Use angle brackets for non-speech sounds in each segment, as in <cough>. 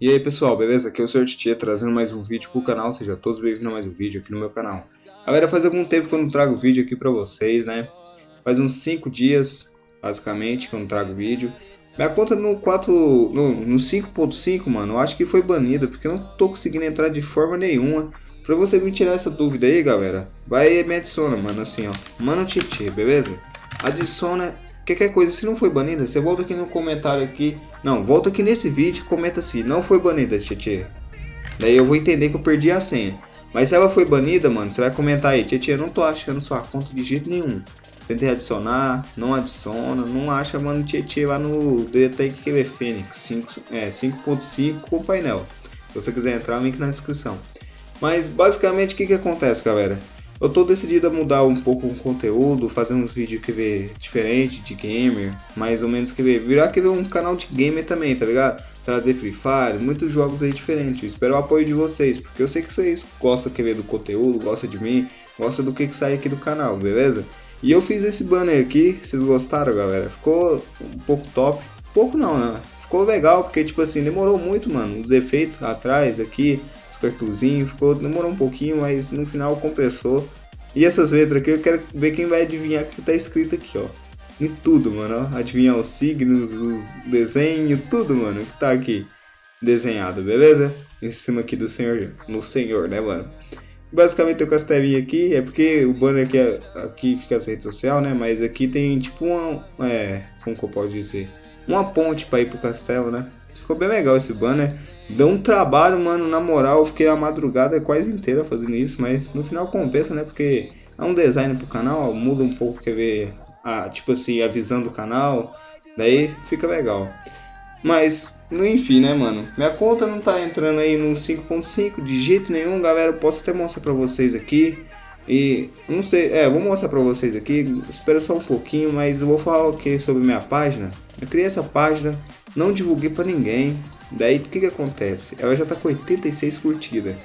E aí pessoal, beleza? Aqui é o Sr. Titia trazendo mais um vídeo pro canal, sejam todos bem-vindos a mais um vídeo aqui no meu canal. Galera, faz algum tempo que eu não trago vídeo aqui pra vocês, né? Faz uns 5 dias, basicamente, que eu não trago vídeo. Minha conta no 4, no, no 5.5, mano, eu acho que foi banida, porque eu não tô conseguindo entrar de forma nenhuma. Pra você me tirar essa dúvida aí, galera, vai e me adiciona, mano, assim, ó. Mano Titi, beleza? Adiciona Qualquer coisa, se não foi banida, você volta aqui no comentário aqui. Não, volta aqui nesse vídeo e comenta assim, não foi banida, Tietê. Daí eu vou entender que eu perdi a senha. Mas se ela foi banida, mano, você vai comentar aí, Tietê, eu não tô achando sua conta de jeito nenhum. Tentei adicionar, não adiciona, não acha, mano, Tietê lá no Detect QB Fênix 5.5 é, painel. Se você quiser entrar, link na descrição. Mas basicamente o que que acontece, galera? Eu tô decidido a mudar um pouco o conteúdo, fazer uns vídeos que vê diferente de gamer, mais ou menos que vê, virar que um canal de gamer também, tá ligado? Trazer Free Fire, muitos jogos aí diferentes. Eu espero o apoio de vocês, porque eu sei que vocês gostam que ver do conteúdo, gostam de mim, gostam do que que sai aqui do canal, beleza? E eu fiz esse banner aqui, vocês gostaram, galera? Ficou um pouco top. Pouco não, né? Ficou legal, porque tipo assim, demorou muito, mano, os efeitos atrás aqui, cartuzinho, ficou, demorou um pouquinho, mas no final compensou. E essas letras aqui eu quero ver quem vai adivinhar o que tá escrito aqui, ó. Em tudo, mano, ó. Adivinhar os signos, os desenhos, tudo, mano, que tá aqui desenhado, beleza? Em cima aqui do senhor, no senhor, né, mano? Basicamente as telinhas aqui, é porque o banner aqui, é, aqui fica as redes sociais, né? Mas aqui tem tipo uma, é, como que eu posso dizer? Uma ponte para ir pro castelo, né? Ficou bem legal esse banner. Deu um trabalho, mano, na moral, eu fiquei a madrugada quase inteira fazendo isso, mas no final compensa, né? Porque é um design pro canal, muda um pouco, quer ver, a, tipo assim, a visão do canal, daí fica legal. Mas, no enfim, né, mano? Minha conta não tá entrando aí no 5.5 de jeito nenhum, galera. Eu posso até mostrar pra vocês aqui. E, não sei, é, vou mostrar pra vocês aqui. Espera só um pouquinho, mas eu vou falar o que sobre minha página. Eu criei essa página, não divulguei pra ninguém. Daí o que que acontece? Ela já tá com 86 curtidas.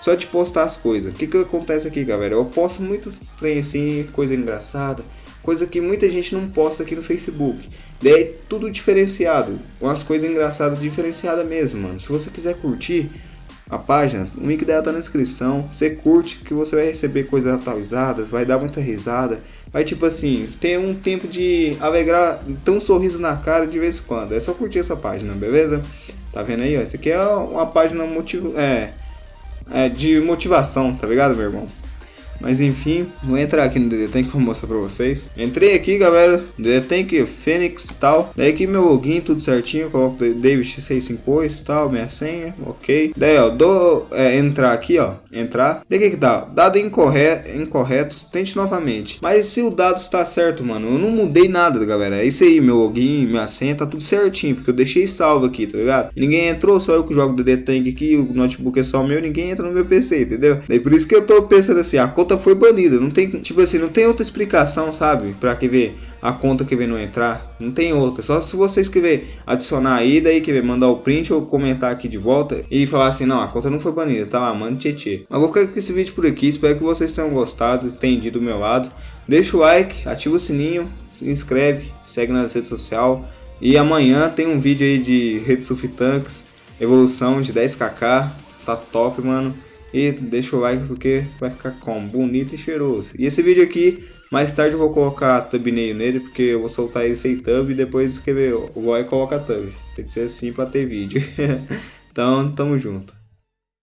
Só de postar as coisas. O que que acontece aqui, galera? Eu posto muitos trem assim, coisa engraçada. Coisa que muita gente não posta aqui no Facebook. Daí tudo diferenciado. Umas coisas engraçadas diferenciadas mesmo, mano. Se você quiser curtir a página, o link dela tá na descrição. Você curte que você vai receber coisas atualizadas, vai dar muita risada. Vai tipo assim, ter um tempo de alegrar, ter um sorriso na cara de vez em quando. É só curtir essa página, beleza? Tá vendo aí, ó? Isso aqui é uma página motiv... é, é, de motivação, tá ligado, meu irmão? Mas enfim, vou entrar aqui no DD Tank pra mostrar pra vocês. Entrei aqui, galera, DD Tank, Fênix e tal. Daí aqui meu login, tudo certinho, coloco David658 e tal, minha senha, ok. Daí, ó, dou, é, entrar aqui, ó, entrar. Daí que que dá? Dado incorreto, incorretos, tente novamente. Mas se o dado está certo, mano, eu não mudei nada, galera. É isso aí, meu login, minha senha, tá tudo certinho, porque eu deixei salvo aqui, tá ligado? Ninguém entrou, só eu que jogo DD Tank aqui, o notebook é só meu, ninguém entra no meu PC, entendeu? Daí por isso que eu tô pensando assim, a conta conta foi banida. Não tem, tipo assim, não tem outra explicação, sabe? Pra que ver a conta que vem não entrar. Não tem outra. Só se você escrever adicionar aí, daí que ver mandar o print ou comentar aqui de volta e falar assim, não, a conta não foi banida, tá lá, mano, tchê Mas vou ficar com esse vídeo por aqui. Espero que vocês tenham gostado, entendido do meu lado. Deixa o like, ativa o sininho, se inscreve, segue nas redes sociais. E amanhã tem um vídeo aí de Rede Surf Tanks, evolução de 10kk. Tá top, mano. E deixa o like porque vai ficar como? Bonito e cheiroso. E esse vídeo aqui, mais tarde eu vou colocar thumbnail nele, porque eu vou soltar ele sem thumb e depois escrever o boy coloca thumb. Tem que ser assim pra ter vídeo. <laughs> então, tamo junto.